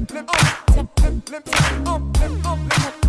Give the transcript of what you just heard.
limp, limp, limp, limp, limp, limp, limp, limp, limp, limp, limp, limp,